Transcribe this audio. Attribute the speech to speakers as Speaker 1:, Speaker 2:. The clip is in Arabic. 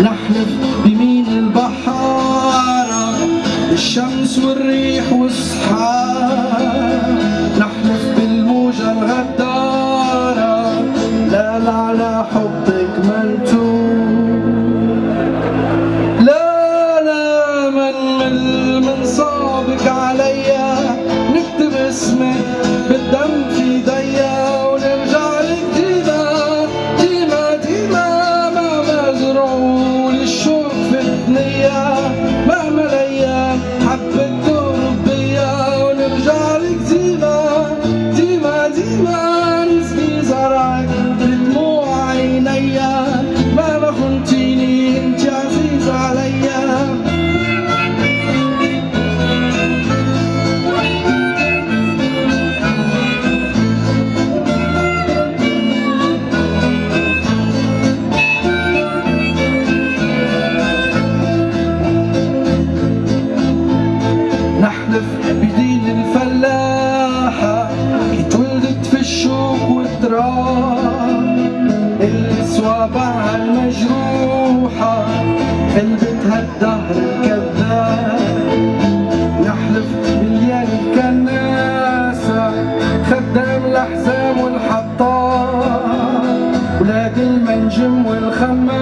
Speaker 1: نحلف بمين البحارة؟ الشمس والريح والصحاب نحلف بالموجة الغدارة. لا لا على حبك منتوب لا لا من من صابك عليّ الأسرار. الصوابع المجروحة قلبتها الدهر الكذاب. نحلف بالليل الكناسة خدام الأحزاب والحطار ولاد المنجم والخمام